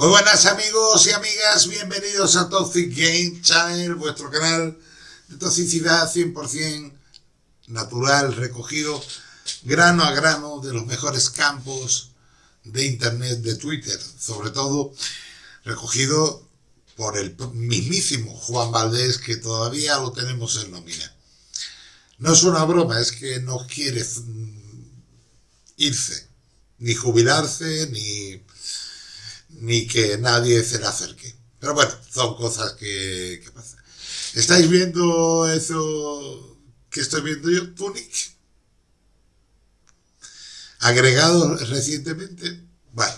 Muy buenas amigos y amigas, bienvenidos a Toxic Game Channel, vuestro canal de toxicidad 100% natural, recogido grano a grano de los mejores campos de internet, de Twitter, sobre todo recogido por el mismísimo Juan Valdés, que todavía lo tenemos en nómina. No es una broma, es que no quiere irse, ni jubilarse, ni ni que nadie se le acerque. Pero bueno, son cosas que, pasan. ¿Estáis viendo eso que estoy viendo yo? Tunic. Agregado recientemente. Bueno.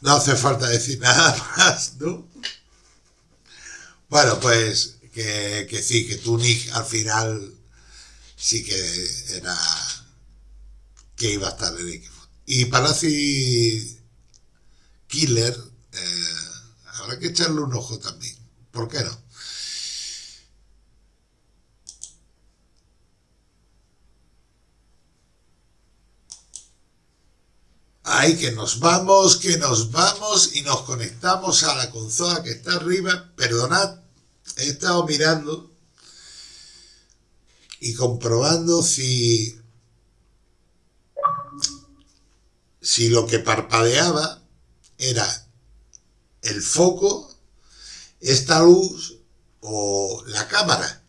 No hace falta decir nada más, ¿no? Bueno, pues que, que sí, que Tunic al final sí que era que iba a estar en equipo. Y Palazzi Killer, eh, habrá que echarle un ojo también. ¿Por qué no? Ahí que nos vamos, que nos vamos y nos conectamos a la consola que está arriba. Perdonad, he estado mirando y comprobando si si lo que parpadeaba era el foco, esta luz o la cámara.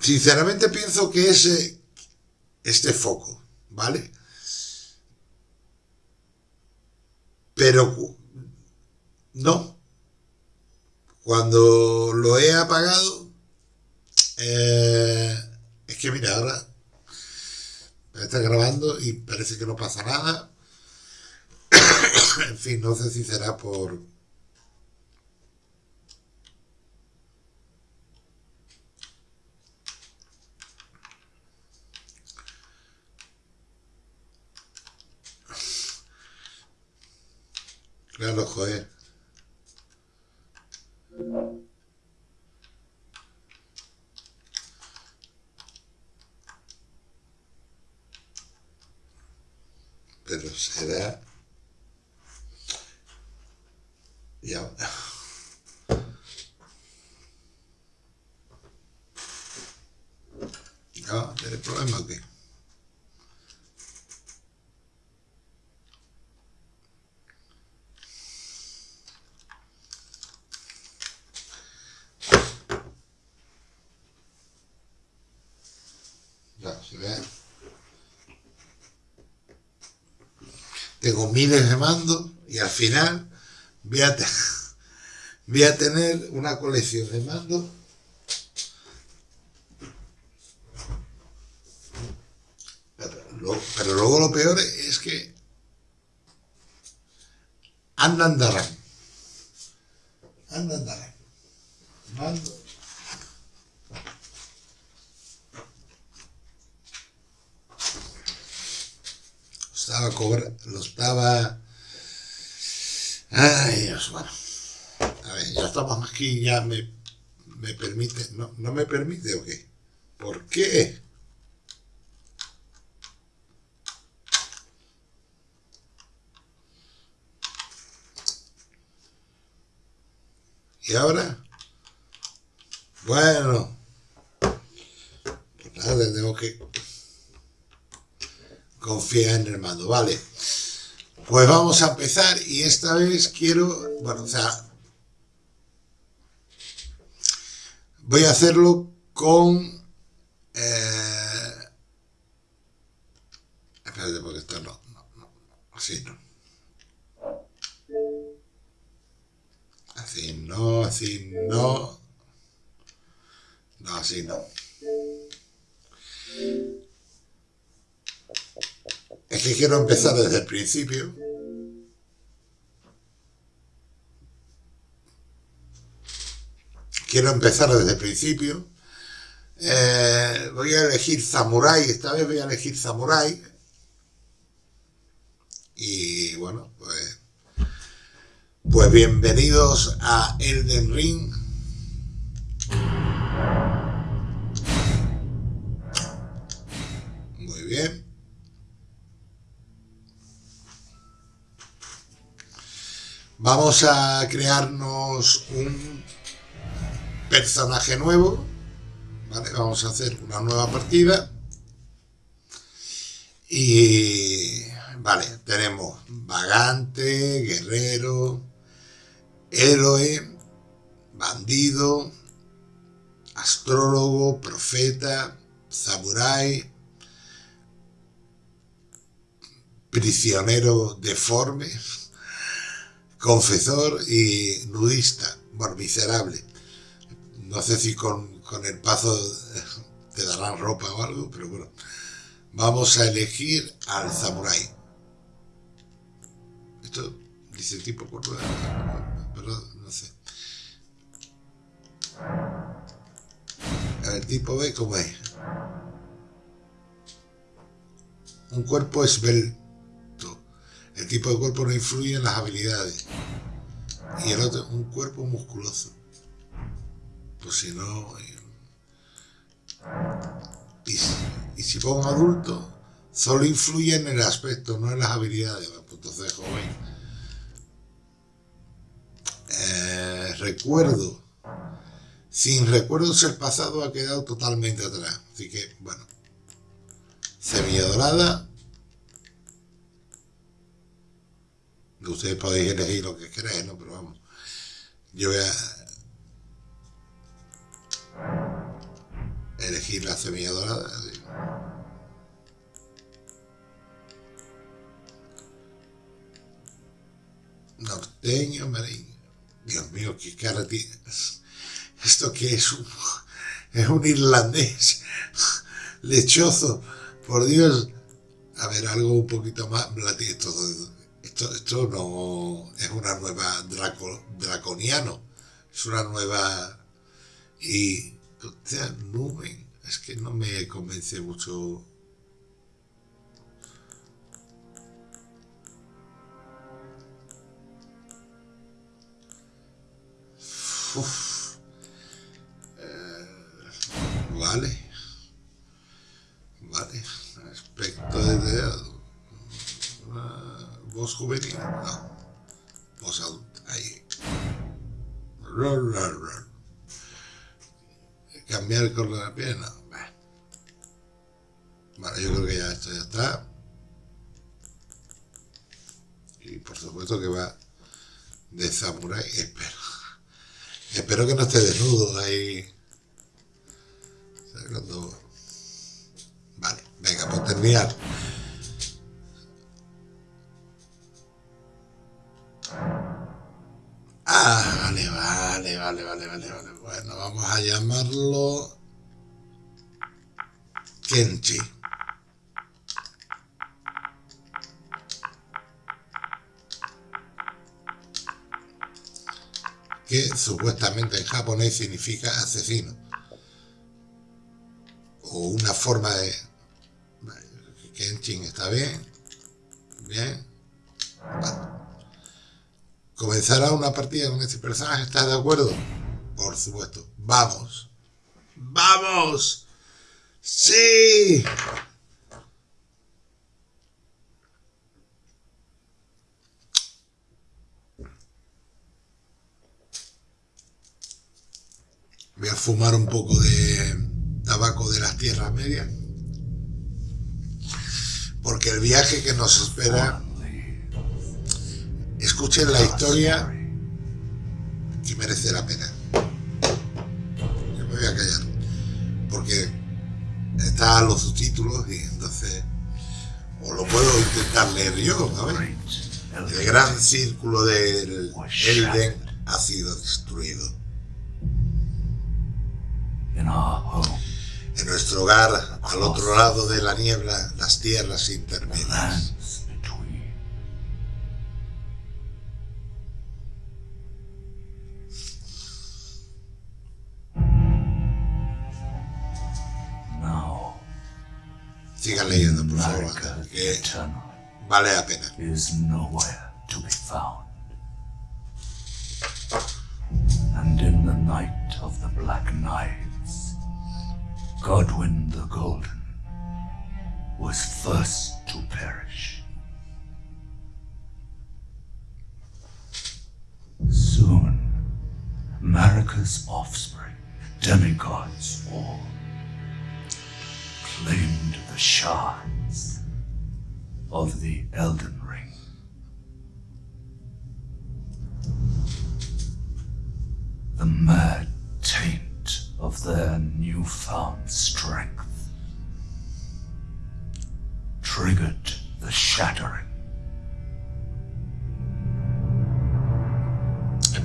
Sinceramente pienso que es eh, este foco, ¿vale? Pero no. Cuando lo he apagado, eh, es que mira, ahora está grabando y parece que no pasa nada. en fin, no sé si será por... Claro, joder. pero será ya no tiene problema aquí ya se ve tengo miles de mandos y al final voy a, voy a tener una colección de mandos. Pero, luego lo peor es que andan darán andan darán mando estaba cobrando, lo estaba... Ay, Dios, bueno. A ver, ya estamos aquí, ya me, me permite... No, ¿No me permite o qué? ¿Por qué? ¿Y ahora? Bueno. Pues nada, tengo que confía en el mando, vale. Pues vamos a empezar y esta vez quiero, bueno, o sea, voy a hacerlo con, eh, espérate porque esto no, no, no, así no. Así no, así no, no, así no. Quiero empezar desde el principio. Quiero empezar desde el principio. Eh, voy a elegir Samurai, esta vez voy a elegir Samurai. Y bueno, pues, pues bienvenidos a Elden Ring. Vamos a crearnos un personaje nuevo. ¿vale? Vamos a hacer una nueva partida. Y vale, tenemos vagante, guerrero, héroe, bandido, astrólogo, profeta, samurái, prisionero deforme, confesor y nudista, bueno, miserable. No sé si con, con el paso te darán ropa o algo, pero bueno. Vamos a elegir al samurái. Esto dice tipo por pero no sé. Ver, tipo B, ¿cómo es? Un cuerpo esbelto. El tipo de cuerpo no influye en las habilidades. Y el otro, un cuerpo musculoso. Pues si no... Y, y si pongo adulto, solo influye en el aspecto, no en las habilidades. Entonces, joven. Eh, recuerdo. Sin recuerdos el pasado ha quedado totalmente atrás. Así que, bueno. Semilla dorada. Ustedes podéis elegir lo que queráis, ¿no? Pero vamos. Yo voy a elegir la semilla dorada. Norteño, marín. Dios mío, qué cara tiene. ¿Esto qué es? Un, es un irlandés lechoso. Por Dios. A ver, algo un poquito más. Esto, esto, esto no es una nueva draco, draconiano. Es una nueva. Y nube. Es que no me convence mucho. Eh. Vale. Aspecto de Uh, voz juvenil. No. Voz adulta. Ahí cambiar el color de la piel, no. Vale, yo creo que ya esto ya está. Y por supuesto que va de samurai. Espero. Espero que no esté desnudo ahí. Vale, venga, por terminar. Ah, vale, vale, vale, vale, vale, vale. Bueno, vamos a llamarlo Kenchi. Que supuestamente en japonés significa asesino. O una forma de... Kenshin está bien. Bien. ¿Comenzará una partida con este personaje? ¿Estás de acuerdo? Por supuesto. ¡Vamos! ¡Vamos! ¡Sí! Voy a fumar un poco de tabaco de las tierras medias. Porque el viaje que nos espera escuchen la historia que merece la pena. Yo me voy a callar, porque están los subtítulos y entonces, o lo puedo intentar leer yo, ver. El gran círculo del Elden ha sido destruido. En nuestro hogar, al otro lado de la niebla, las tierras intermedias. Sigan leyendo, por favor, que eh, vale la pena. Is nowhere to be found. And in the night of the Black Knives, Godwin the Golden was first to perish. soon, Marika's offspring, demigods all, claimed the shards of the Elden Ring. The mad taint of their newfound strength triggered the shattering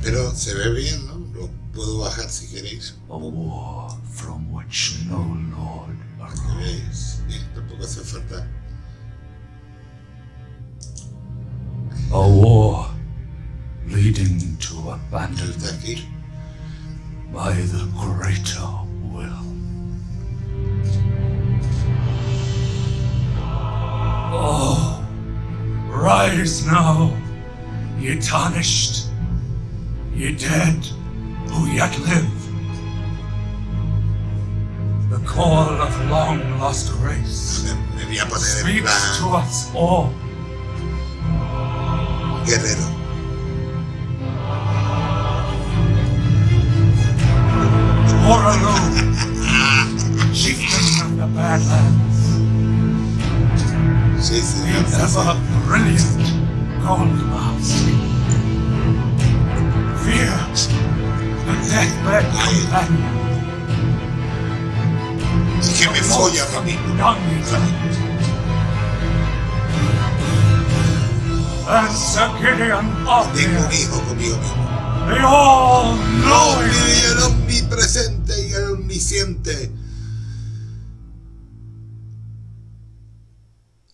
Pero se ve bien, ¿no? Lo puedo bajar si queréis. a war from which no lord arose. Veáis. Bien, tampoco hace falta. A war leading to abandonment by the greater will. Oh, rise now, ye tarnished, ye dead who yet live. Call of long lost grace Me, me voy a poner en speaks to us all. guerrero. Oraloo, chieftain of the Badlands, sí, the ever brilliant Gold Mask. Fear, the deathbed companion, Es que me folla Gideon Tengo un hijo conmigo mismo. No, y el omnipresente y el omnisciente.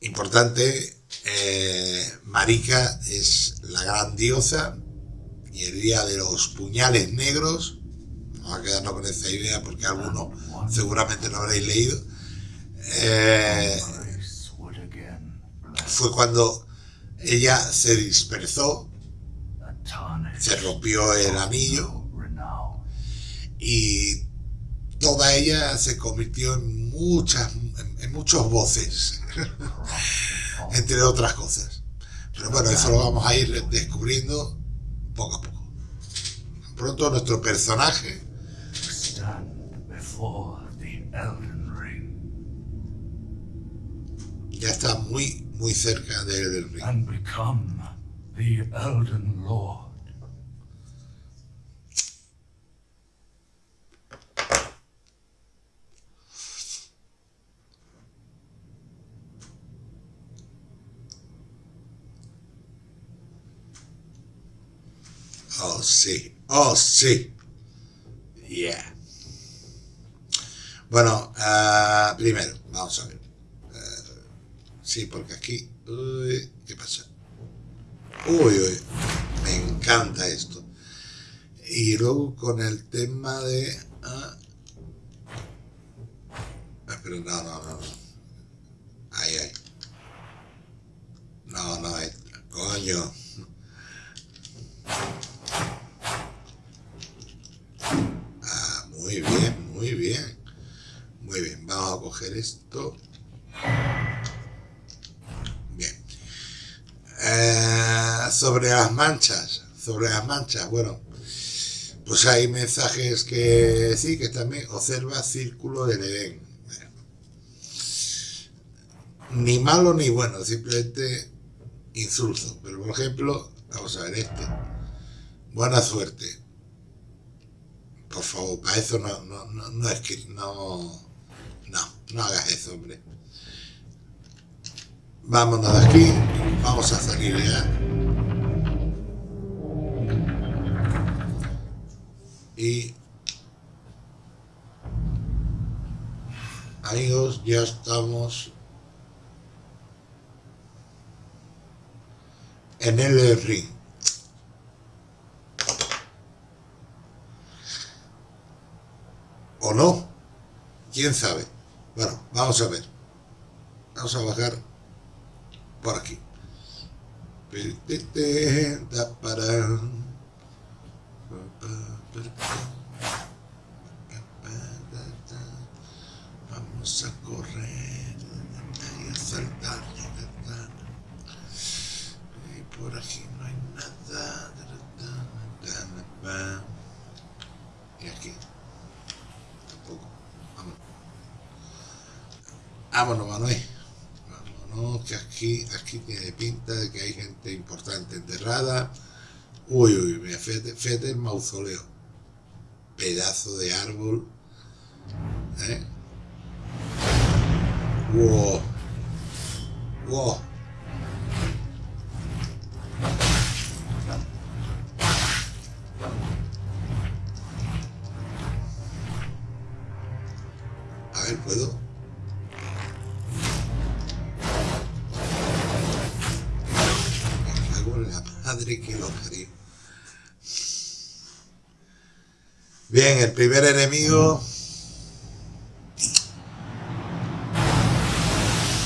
Importante, eh, Marika es la gran diosa y el día de los puñales negros, vamos a quedarnos con esa idea porque algunos seguramente no habréis leído, eh, fue cuando ella se dispersó, se rompió el anillo y toda ella se convirtió en muchas en muchos voces entre otras cosas. Pero bueno eso lo vamos a ir descubriendo poco a poco. Pronto nuestro personaje before the Elden Ring. Ya está muy muy cerca de- del ring. And become the Elden Lord. oh sí. Oh sí. Yeah bueno ah, primero vamos a ver Ah, sí porque aquí uy, qué pasa Uy, uy, me encanta esto. Y luego con el tema de... ah, ah, pero no, no, no, no. Ahí, ahí. No, no, ahí. coño. Ah, muy bien, muy bien. Muy bien, vamos a coger esto. Bien. Eh, sobre las manchas, sobre las manchas, bueno, pues hay mensajes que sí, que también observa círculo del Edén. Ni malo ni bueno, simplemente insulto. Pero por ejemplo, vamos a ver este. Buena suerte. Por favor, para eso no, no, no, no es que no, no, no hagas eso, hombre. Vámonos de aquí, vamos a salir ya. Y amigos, ya estamos en el ring. ¿O no? ¿Quién sabe? Bueno, vamos a ver. Vamos a bajar por aquí. Vamos a correr y a saltar. Y por aquí no hay nada. Y aquí. Tampoco. Vámonos. Vámonos, Manuel. Vámonos, que aquí, aquí tiene pinta de que hay gente importante enterrada. Uy, uy, mira, fíjate, fíjate el mausoleo. Pedazo de árbol. ¿Eh? Wow. Wow.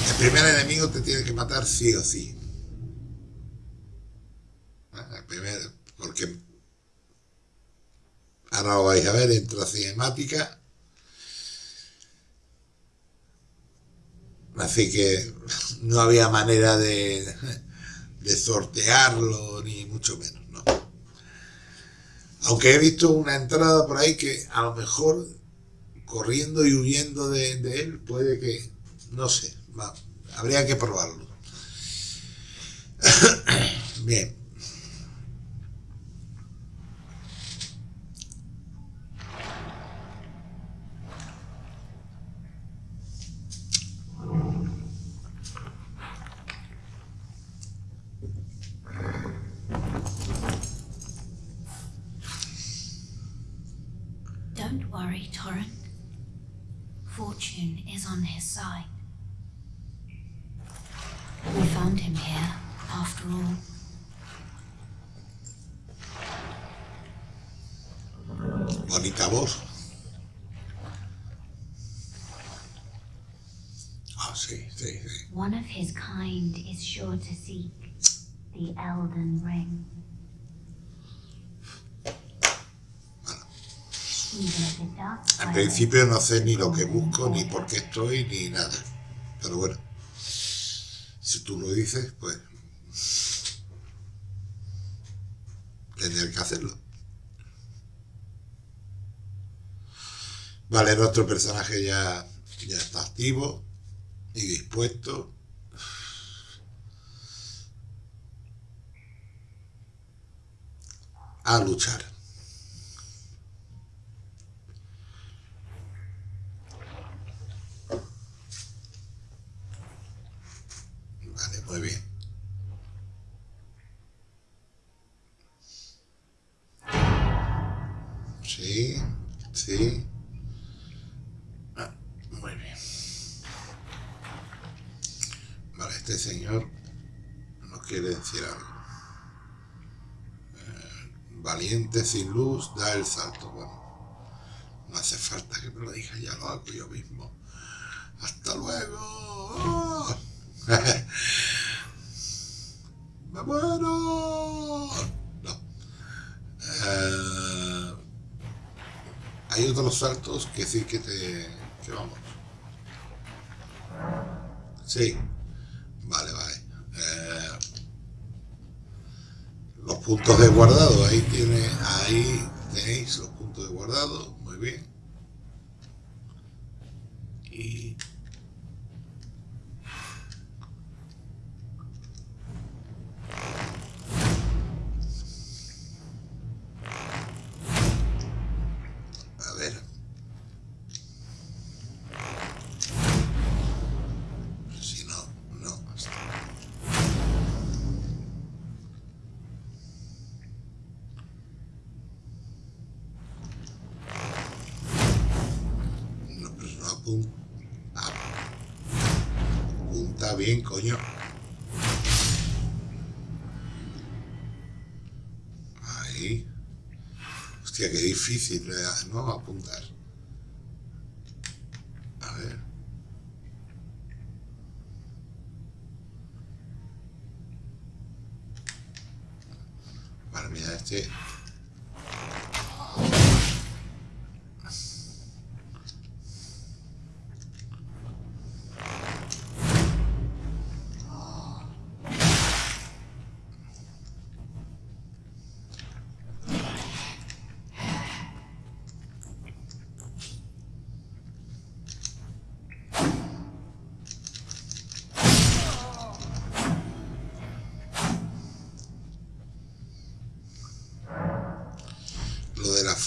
El primer enemigo te tiene que matar sí o sí. Ah, porque ahora lo vais a ver, entra cinemática. Así que no había manera de, de sortearlo, ni mucho menos, ¿no? Aunque he visto una entrada por ahí que a lo mejor corriendo y huyendo de, él puede que, no sé, va, habría que probarlo. Bien. Sí, sí, sí. One of his kind is sure to seek the Elden Ring. Violate principio no sé ni lo que busco, ni por qué estoy, ni nada. Pero bueno, si tú lo dices, pues tendré que hacerlo. Vale, nuestro personaje ya, ya está activo y dispuesto. A luchar. Vale, muy bien. El salto. Bueno, no hace falta que me lo diga, ya lo hago yo mismo. Hasta luego. ¡Me muero! No. Eh, hay otros saltos que sí que te... que vamos. Sí. Vale, vale. Eh, los puntos de guardado, ahí tiene, ahí tenéis los puntos de guardado, muy bien. Y Ahí. Hostia, qué difícil, ¿no? Apuntar.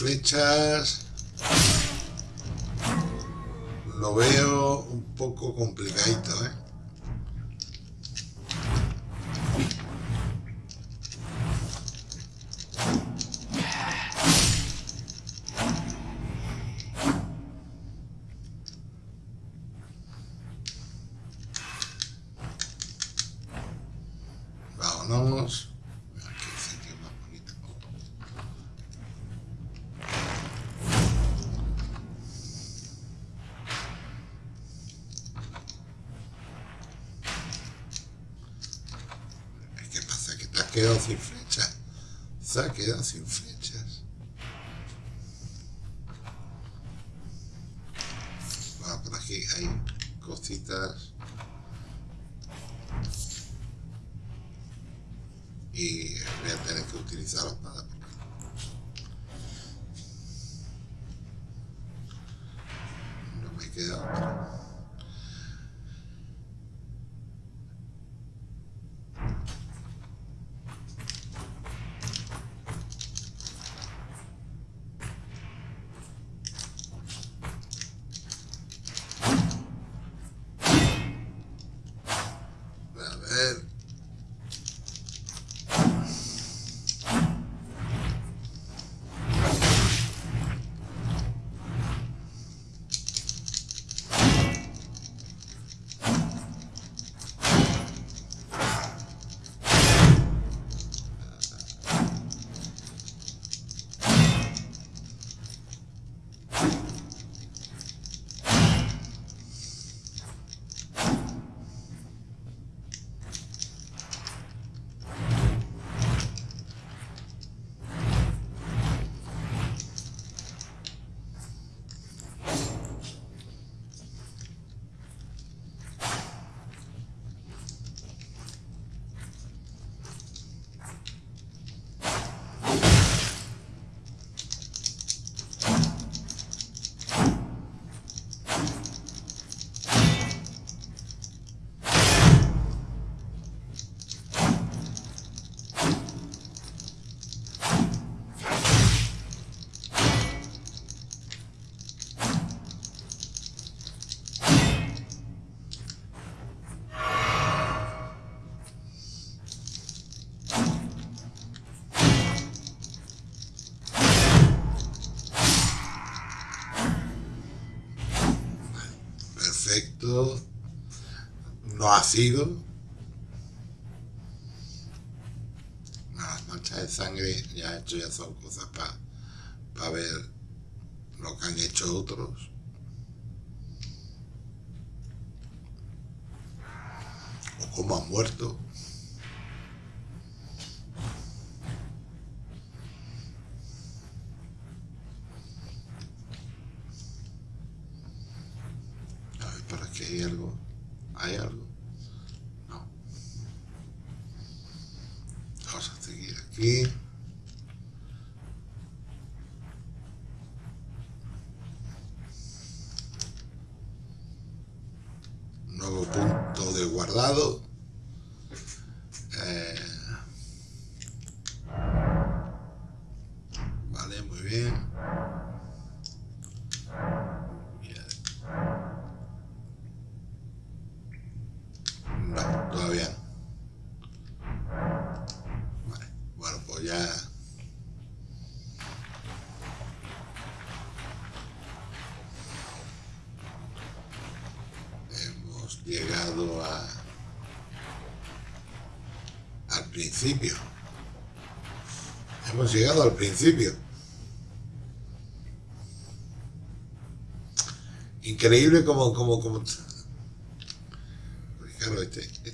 Flechas lo veo un poco complicadito, ¿eh? Quedado sin flechas. Se ha quedado sin flechas. No ha sido. Las manchas de sangre ya he hecho ya son cosas para ver lo que han hecho otros. O cómo han muerto. A ver, para que hay algo. ¿Hay algo? No. Vamos a seguir aquí. Nuevo punto de guardado. Eh, vale, muy bien. Bien. No, todavía no. Vale, bueno, pues ya. Hemos llegado a. al Hemos llegado al principio. Increíble como, como, como. Este, este.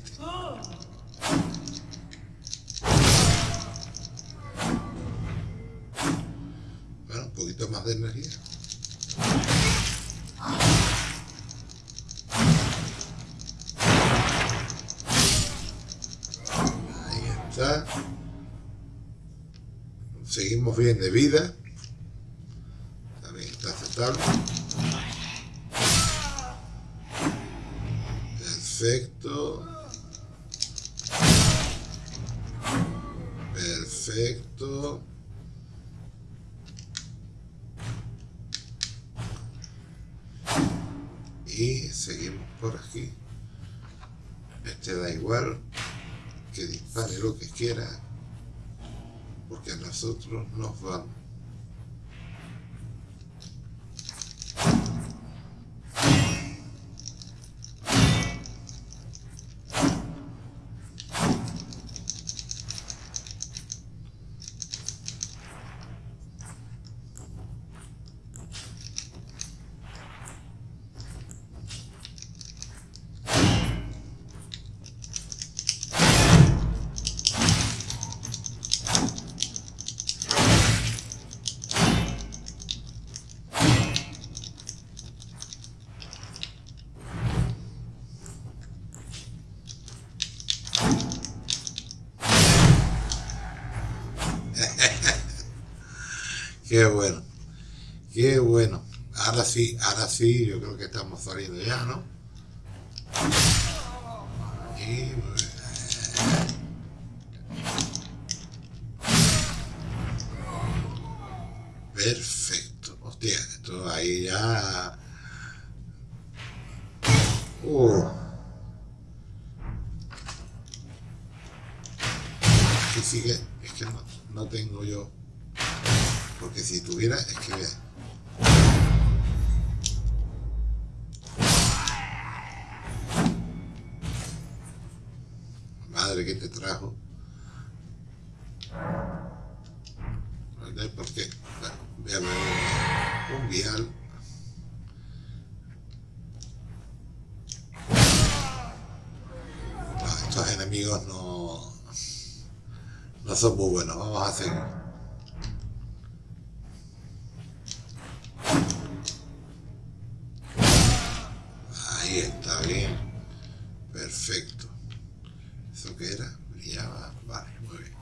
Nosotros nos. Qué bueno. Qué bueno. Ahora sí, ahora sí, yo creo que estamos saliendo ya, ¿no? Son muy buenos. Vamos a seguir. Ahí está bien. Perfecto. ¿Eso qué era? Brillaba. Vale, muy bien.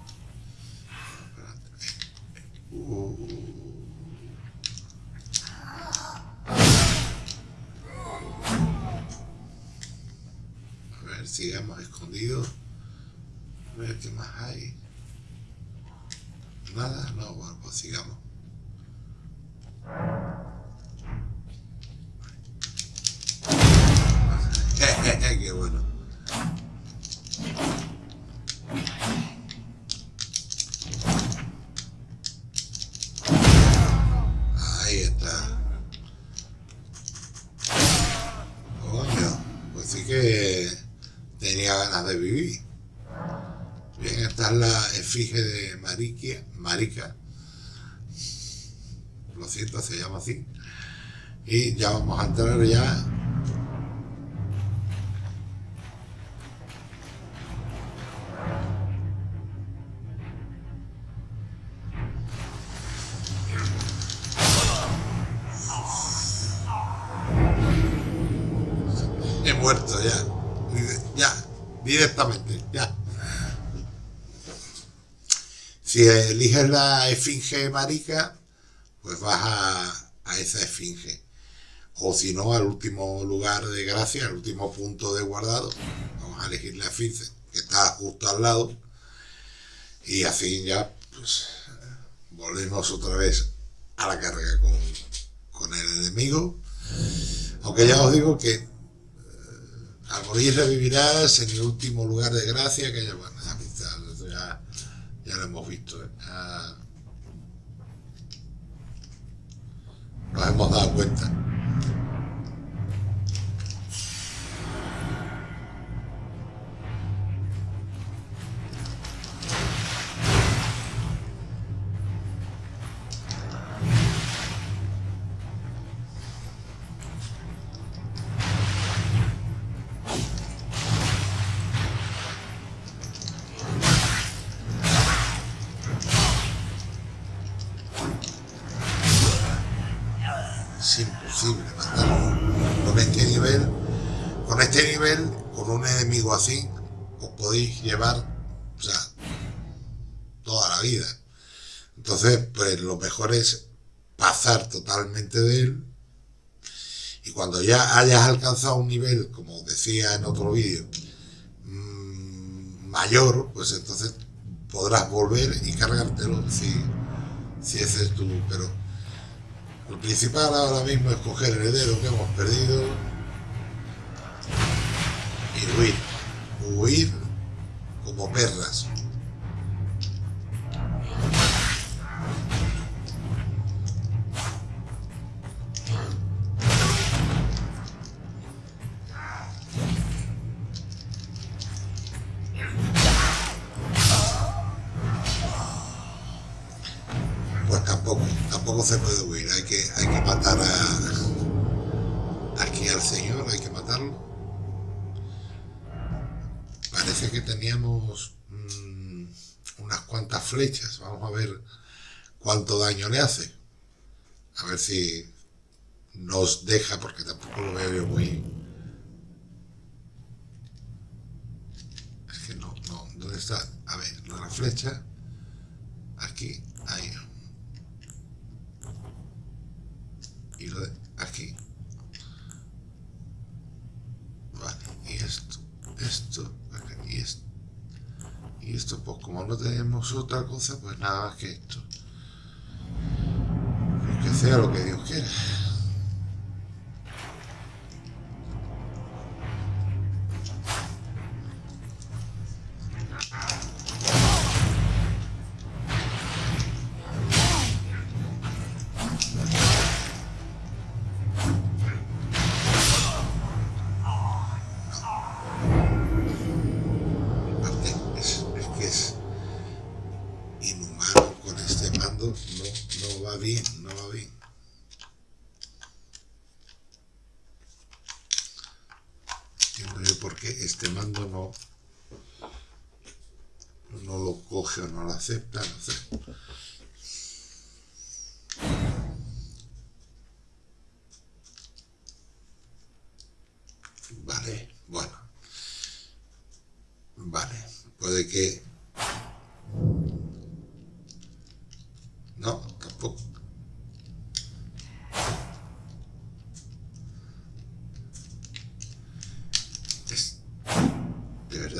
Uh. A ver, sigamos escondidos. A ver qué más hay. Nada, no, bueno, pues sigamos. Lo siento, se llama así. Y ya vamos a entrar ya eliges la esfinge marica, pues vas a, a esa esfinge. O si no, al último lugar de gracia, al último punto de guardado, vamos a elegir la esfinge, que está justo al lado. Y así ya, pues, volvemos otra vez a la carga con, el enemigo. Aunque ya os digo que eh, al morir revivirás en el último lugar de gracia, que ya, bueno, ya, eso ya, ya lo hemos visto. ¿eh? Ya nos hemos dado cuenta. Totalmente de él. Y cuando ya hayas alcanzado un nivel, como decía en otro vídeo, mmm, mayor, pues entonces podrás volver y cargártelo si, si ese es tu... Pero lo principal ahora mismo es coger el heredero que hemos perdido Y huir. Huir como perras. Parece que teníamos mm, unas cuantas flechas, vamos a ver cuánto daño le hace. A ver si nos deja, porque tampoco lo veo yo muy... Es que no, no, ¿dónde está? A ver, la flecha, aquí, ahí. y lo de aquí vale y esto esto y esto y pues como no tenemos otra cosa pues nada más que esto. Que sea lo que Dios quiera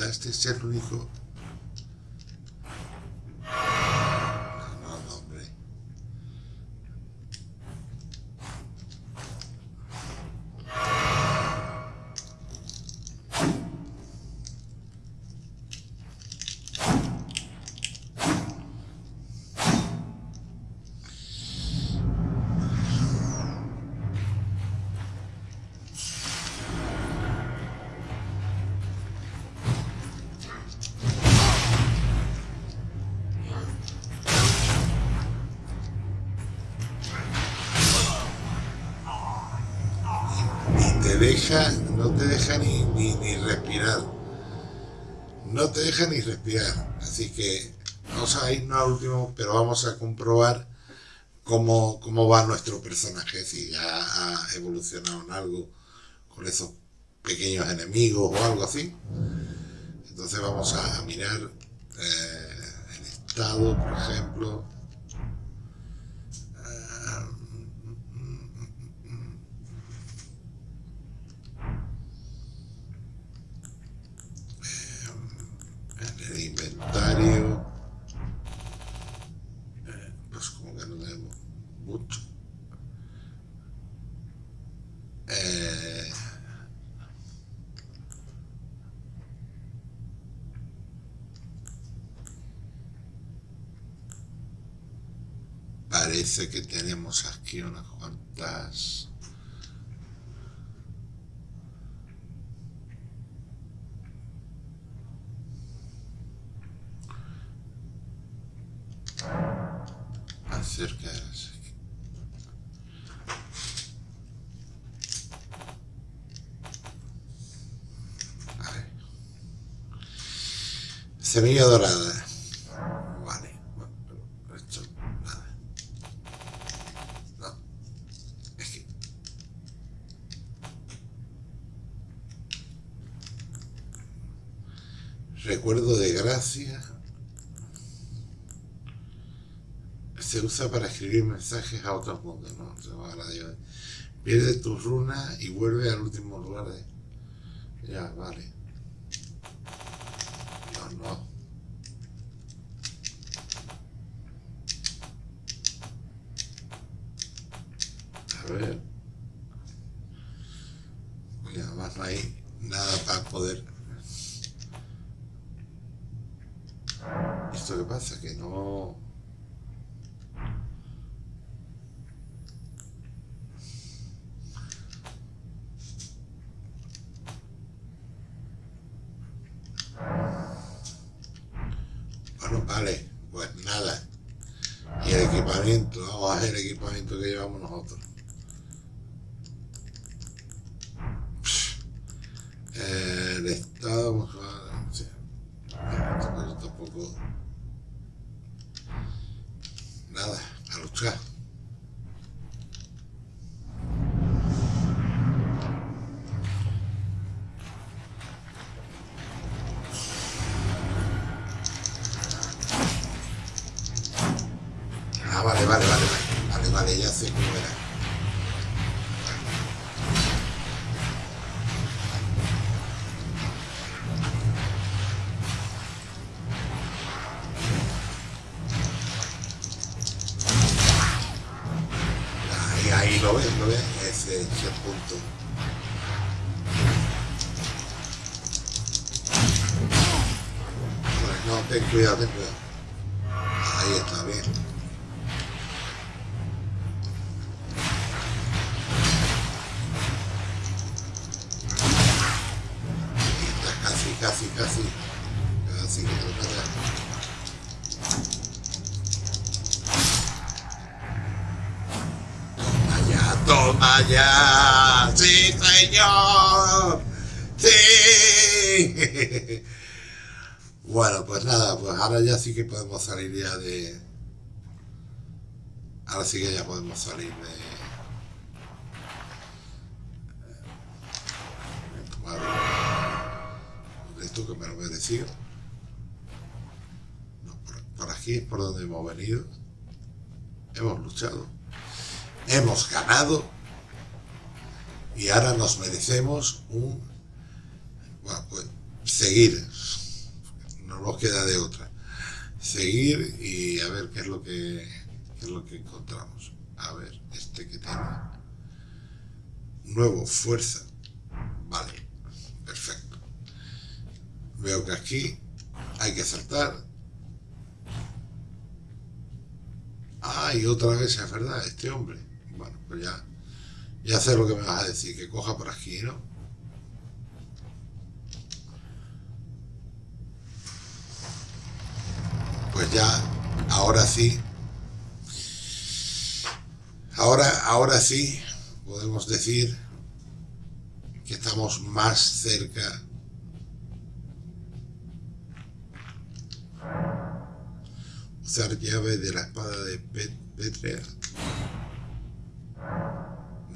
Es el único... no te deja ni, ni, ni respirar. No te deja ni respirar. Así que vamos a irnos al último, pero vamos a comprobar cómo, cómo va nuestro personaje, si ya ha evolucionado en algo con esos pequeños enemigos o algo así. Entonces vamos a mirar eh, el estado, por ejemplo. Ah, en el inventario eh, pues como que no tenemos mucho Eh, que tenemos aquí unas cuantas acerca de. Semilla dorada. Vale. Bueno, pero esto, nada. No. Es que... Recuerdo de gracia. Se para escribir mensajes a otros mundos, ¿no? Se va a la Dios. Pierde tus runas y vuelve al último lugar de... Ya, vale. No, no. A ver. Y además no hay nada para poder ¿Esto qué pasa? Que no... Bueno, vale, pues nada. Y el equipamiento, vamos a hacer el equipamiento que llevamos nosotros. Eh, el estado, pues, ah, sí. Esto pues, tampoco. Nada, a luchar. Ah, vale, vale, vale, vale, era. Ahí, ahí lo ves, lo ves, ese es el punto. Bueno, no, ten cuidado, ten cuidado. Ahora ya sí que podemos salir ya de... Ahora sí que ya podemos salir de... de esto que me lo merecido. No, por, por aquí es por donde hemos venido. Hemos luchado. Hemos ganado. Y ahora nos merecemos un... Bueno, pues seguir no nos queda de otra. Seguir y a ver qué es lo que qué es lo que encontramos. A ver, este que tiene. Nuevo, fuerza. Vale, perfecto. Veo que aquí hay que saltar. Ah, otra vez es verdad, este hombre. Bueno, pues ya, ya sé lo que me vas a decir, que coja por aquí, ¿no? Pues ya, ahora sí, ahora, ahora sí podemos decir que estamos más cerca usar llave de la espada de Pet- Petrea.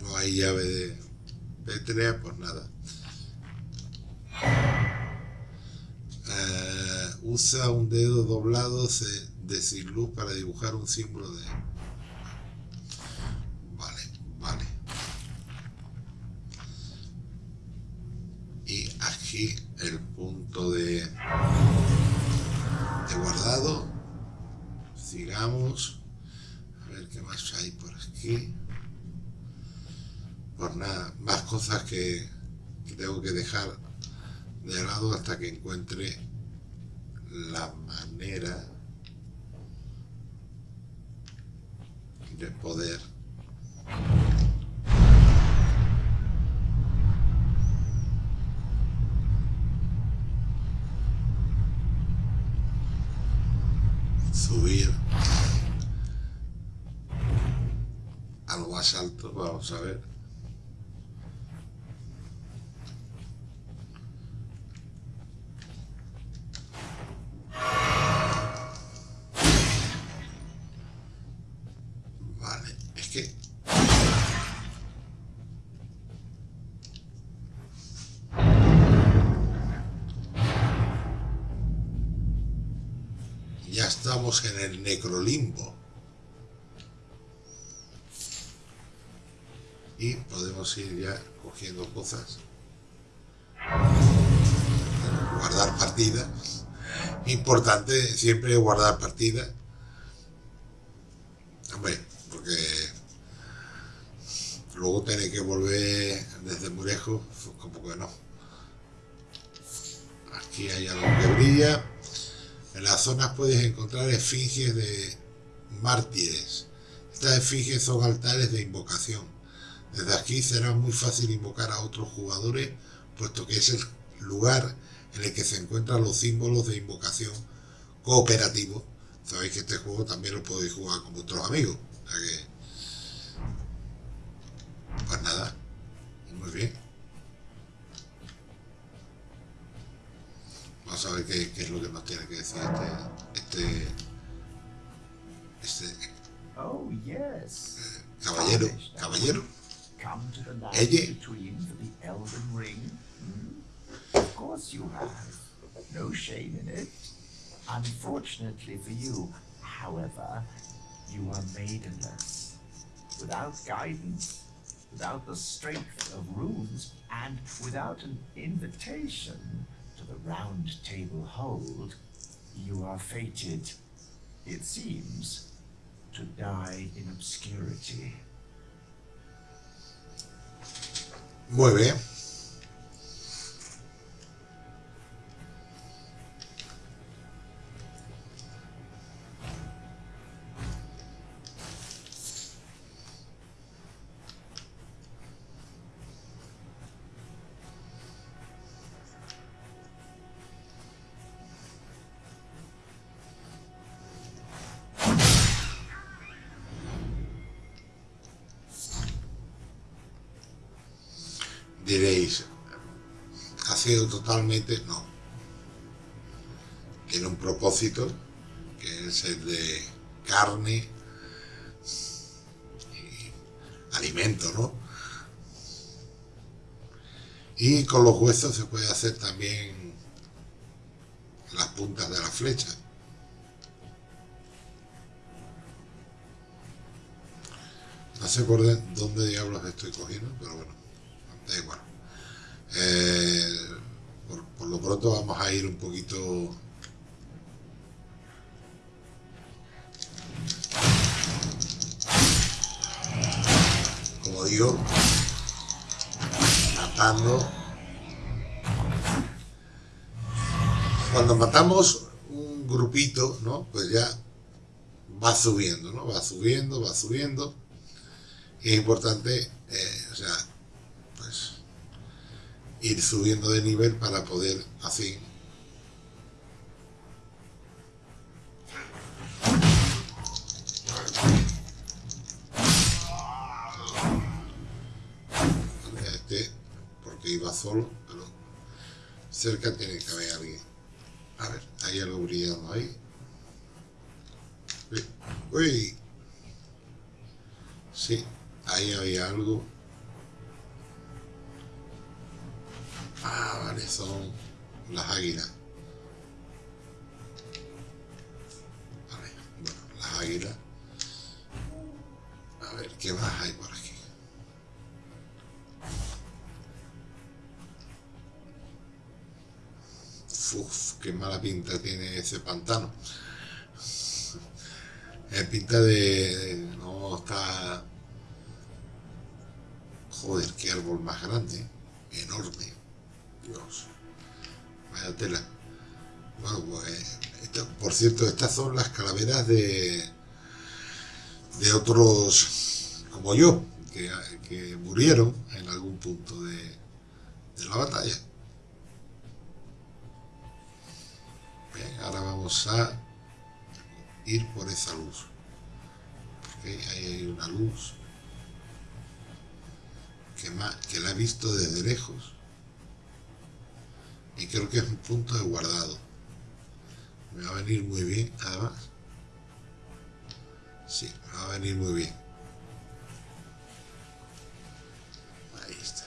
No hay llave de Petrea, pues nada. Eh, usa un dedo doblado de sin para dibujar un símbolo de... Vale, vale. Y aquí el punto de, de guardado. Sigamos. A ver qué más hay por aquí. Pues nada, más cosas que tengo que dejar de lado hasta que encuentre la manera de poder. Subir a lo más alto vamos a ver estamos en el necrolimbo. Y podemos ir ya cogiendo cosas. Guardar partida. Importante siempre guardar partida. Hombre, porque luego tener que volver desde muy lejos, pues como que no. Aquí hay algo que brilla. En las zonas puedes encontrar esfinges de mártires. Estas esfinges son altares de invocación. Desde aquí será muy fácil invocar a otros jugadores, puesto que es el lugar en el que se encuentran los símbolos de invocación cooperativo. Sabéis que este juego también lo podéis jugar con vuestros amigos. Pues nada, muy bien. Vamos a ver qué, qué es lo que nos tiene que decir este... Este... este Oh, yes. caballero, caballero. Come to the land Ella. between the Elden Ring. Hmm? Of course you have. No shame in it. Unfortunately for you, however, you are maidenless. Without guidance, without the strength of runes, and without an invitation the round table hold, you are fated, it seems, to die in obscurity. Muy bien. Totalmente no. Tiene un propósito, que es el de carne y alimento, ¿no? Y con los huesos se puede hacer también las puntas de la flecha. No sé por de- dónde diablos estoy cogiendo, pero bueno, da igual. Eh, por, por lo pronto vamos a ir un poquito. Como digo matando. Cuando matamos un grupito no pues ya va subiendo no va subiendo va subiendo. Y es importante eh, o sea pues ir subiendo de nivel para poder así. Este porque iba solo pero cerca tiene que haber alguien. A ver hay algo brillando ahí. Uy, sí ahí había algo Ah, vale, son las águilas. Vale, bueno, las águilas. A ver, ¿qué más hay por aquí? Uf, qué mala pinta tiene ese pantano. Es pinta de, de- No está... Joder, qué árbol más grande. Enorme. Dios. Vaya tela. Bueno, pues, esto- por cierto, estas son las calaveras de, de otros como yo, que, murieron en algún punto de, de la batalla. Ahora vamos a ir por esa luz. Porque ahí hay una luz que, ma- que la he visto desde lejos y creo que es un punto de guardado. Me va a venir muy bien, además. Sí, me va a venir muy bien. Ahí está.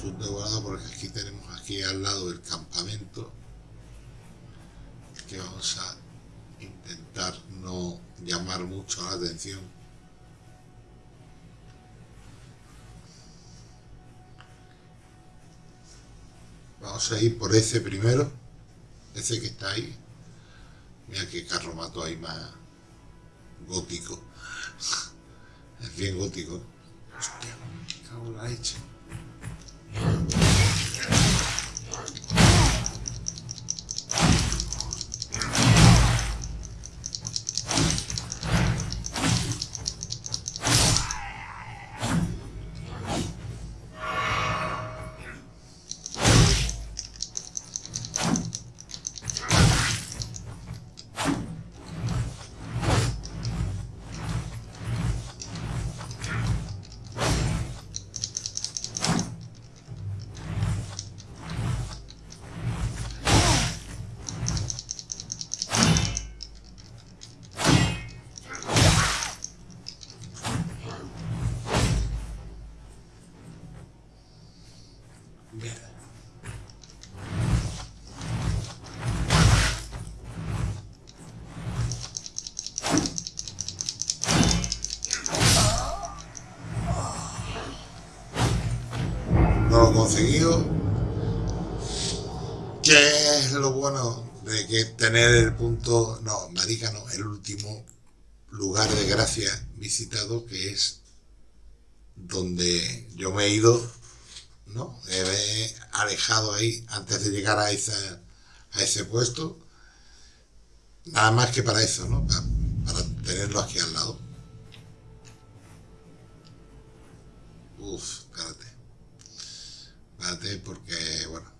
Punto de guardado porque aquí tenemos aquí al lado el campamento que vamos a intentar no llamar mucho la atención. Vamos a ir por ese primero, ese que está ahí. Mira qué carro mato ahí más gótico. Es bien gótico. Hostia, me cago en la leche. Conseguido. ¿Qué es lo bueno de que tener el punto, no, marica no, el último lugar de gracia visitado que es donde yo me he ido, ¿no? Me he alejado ahí antes de llegar a, esa, a ese puesto. Nada más que para eso, ¿no? Para, para tenerlo aquí al lado. Uf, espérate. Porque, bueno.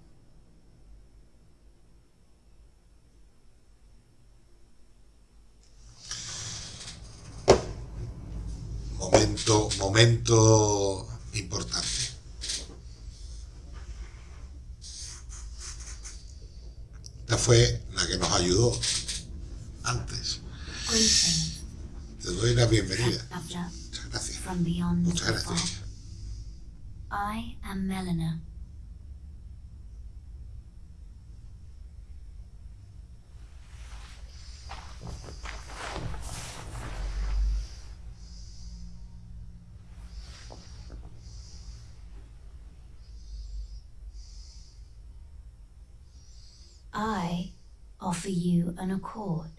Momento, momento importante. Esta fue la que nos ayudó antes. Te doy la bienvenida. Muchas gracias. Muchas gracias. I am Melina. Offer you an accord.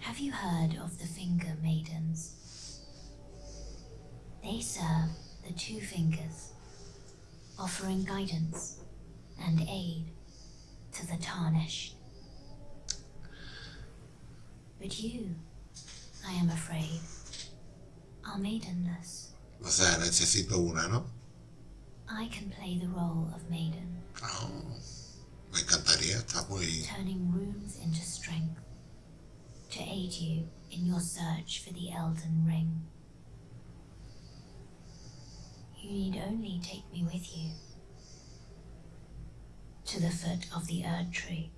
Have you heard of the Finger Maidens? They serve the Two Fingers, offering guidance and aid to the tarnished. But you, I am afraid, are maidenless. O sea, necesito una, ¿no? I can play the role of maiden, Ah, me encantaría, está muy... turning runes into strength to aid you in your search for the Elden Ring. You need only take me with you to the foot of the Erd Tree.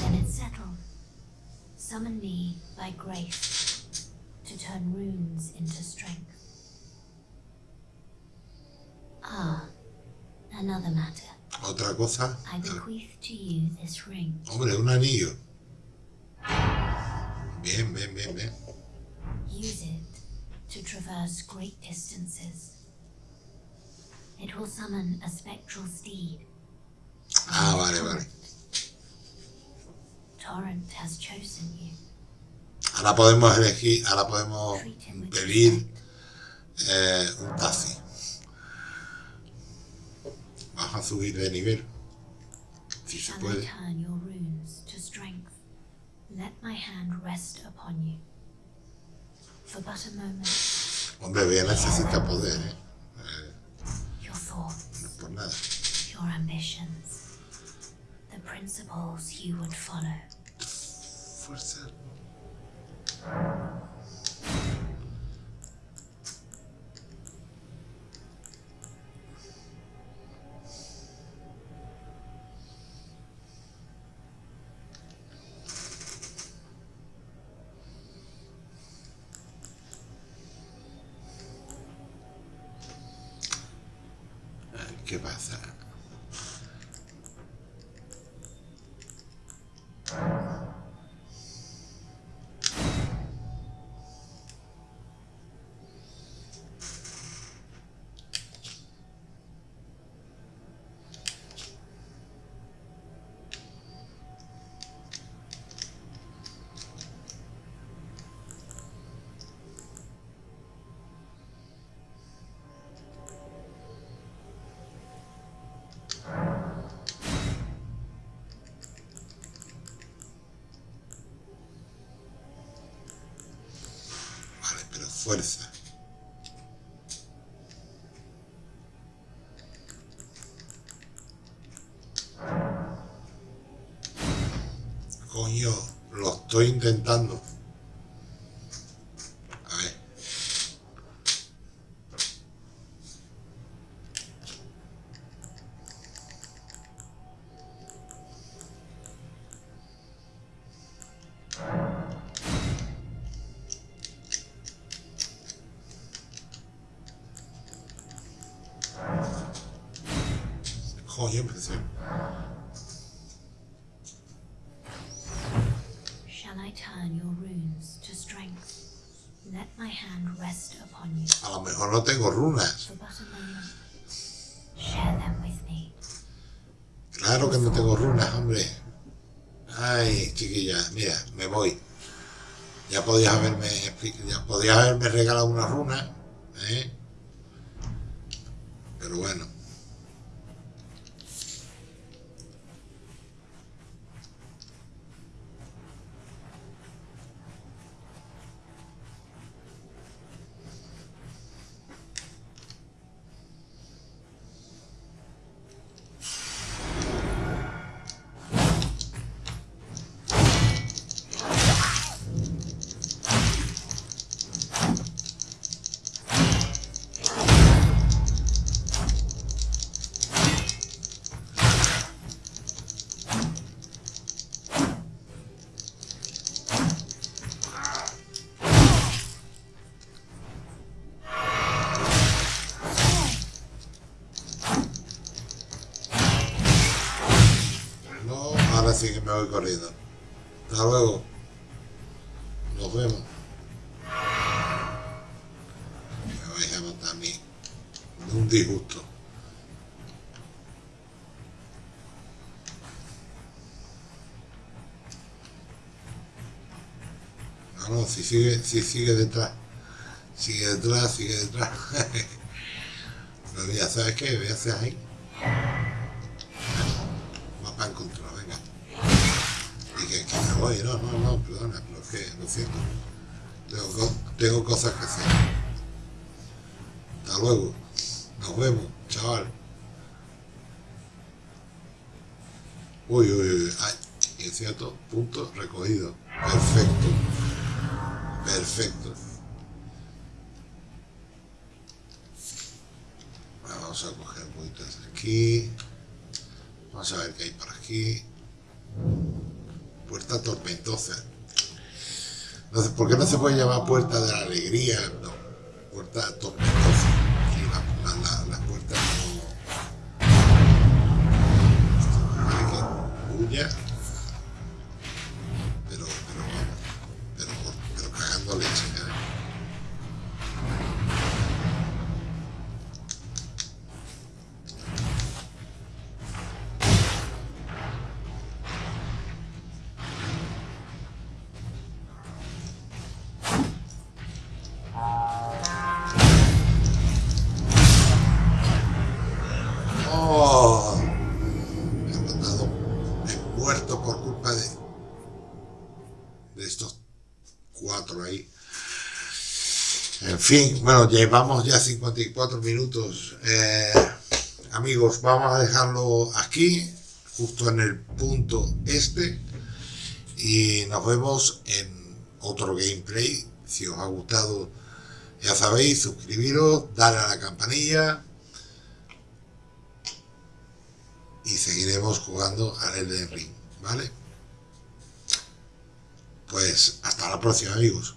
Then it's settled. Summon me by grace to turn runes into strength. Ah, another matter. Otra cosa... I bequeath to you this ring. Hombre, un anillo. Bien, bien, bien, bien. Use it to traverse great distances. It will summon a spectral steed. Ah, vale, vale. Torrent has chosen you. Ahora podemos elegir, ahora podemos pedir eh, un taxi. Vamos a subir de nivel. Si se puede. Hombre, voy a necesitar poder, ¿eh? No por nada. your ambitions, the principles you would follow. Fuerza. Thank you. Fuerza. Coño, lo estoy intentando. Hombre. Ay, chiquilla, mira, me voy. Ya podías haberme, ya podías haberme regalado una runa, ¿eh? Pero bueno. Sigue, si sigue detrás. Sigue detrás, sigue detrás. Pero ya sabes qué, voy a hacer ahí. Mapa encontrado, venga. Y que, que me voy, no, no, no, perdona, pero es que lo siento. Tengo, tengo cosas que hacer. Hasta luego. Nos vemos, chaval. Uy, uy, uy. Ay, es cierto, punto recogido. Perfecto. Perfecto. Vamos a coger vueltas aquí. Vamos a ver qué hay por aquí. Puerta tormentosa. No sé, ¿Por qué no se puede llamar puerta de la alegría? No, puerta tormentosa. Fin, bueno, llevamos ya 54 minutos. Eh, amigos, vamos a dejarlo aquí, justo en el punto este. Y nos vemos en otro gameplay. Si os ha gustado, ya sabéis, suscribiros, darle a la campanilla. y seguiremos jugando al Elden Ring, ¿vale? Pues hasta la próxima amigos.